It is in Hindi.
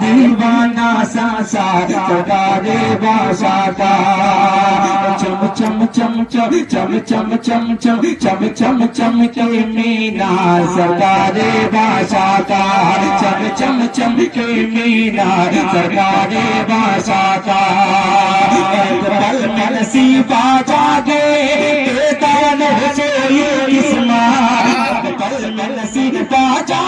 दीवाना सा सारा चढ़ा रे बासा का चम चम चम चम चम चम चम चम चम चम चम के मीना सरकारे बासा का चम चम चम के मीना सरकारे बासा का पल सी बाजा गे दान नहीं चाहिए किस्मा पल सी बाजा